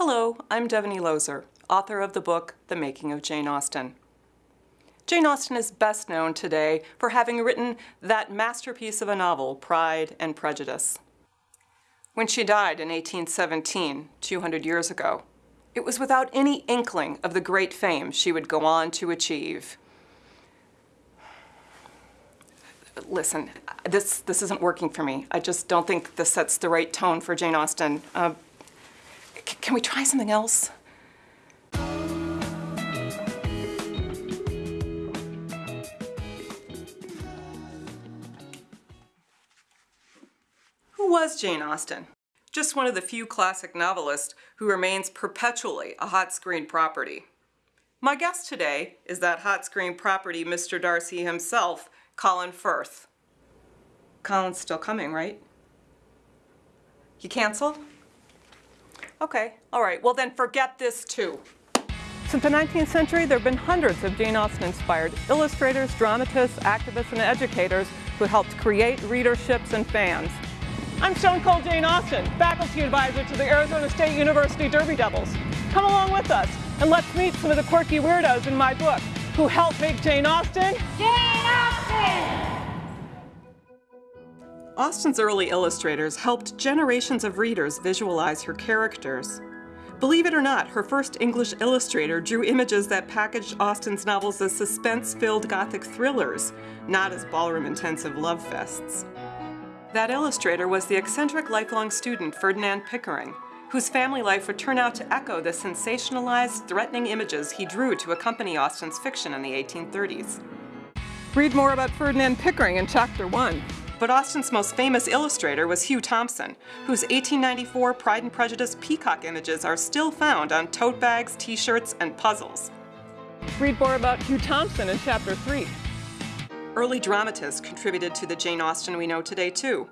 Hello, I'm Devoney Looser, author of the book The Making of Jane Austen. Jane Austen is best known today for having written that masterpiece of a novel, Pride and Prejudice. When she died in 1817, 200 years ago, it was without any inkling of the great fame she would go on to achieve. Listen, this, this isn't working for me. I just don't think this sets the right tone for Jane Austen. Uh, can we try something else? Who was Jane Austen? Just one of the few classic novelists who remains perpetually a hot screen property. My guest today is that hot screen property Mr. Darcy himself, Colin Firth. Colin's still coming, right? You canceled? Okay, all right, well then forget this too. Since the 19th century, there have been hundreds of Jane Austen-inspired illustrators, dramatists, activists, and educators who helped create readerships and fans. I'm Stone Cold Jane Austen, faculty advisor to the Arizona State University Derby Devils. Come along with us and let's meet some of the quirky weirdos in my book who helped make Jane Austen Jane Austen! Austen's early illustrators helped generations of readers visualize her characters. Believe it or not, her first English illustrator drew images that packaged Austen's novels as suspense-filled gothic thrillers, not as ballroom-intensive love fests. That illustrator was the eccentric lifelong student Ferdinand Pickering, whose family life would turn out to echo the sensationalized, threatening images he drew to accompany Austen's fiction in the 1830s. Read more about Ferdinand Pickering in Chapter 1. But Austen's most famous illustrator was Hugh Thomson, whose 1894 Pride and Prejudice peacock images are still found on tote bags, t-shirts, and puzzles. Read more about Hugh Thomson in Chapter 3. Early dramatists contributed to the Jane Austen we know today, too.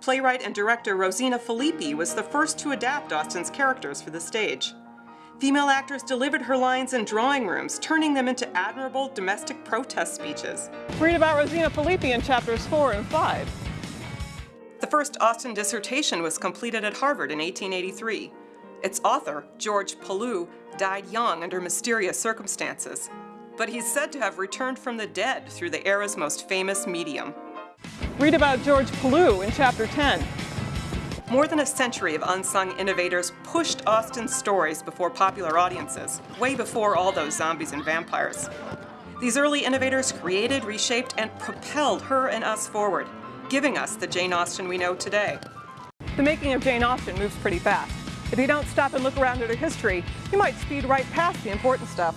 Playwright and director Rosina Filippi was the first to adapt Austen's characters for the stage. Female actors delivered her lines in drawing rooms, turning them into admirable domestic protest speeches. Read about Rosina Filippi in chapters 4 and 5. The first Austen dissertation was completed at Harvard in 1883. Its author, George Pellew, died young under mysterious circumstances. But he's said to have returned from the dead through the era's most famous medium. Read about George Pellew in chapter 10. More than a century of unsung innovators pushed Austen's stories before popular audiences, way before all those zombies and vampires. These early innovators created, reshaped, and propelled her and us forward, giving us the Jane Austen we know today. The making of Jane Austen moves pretty fast. If you don't stop and look around at her history, you might speed right past the important stuff.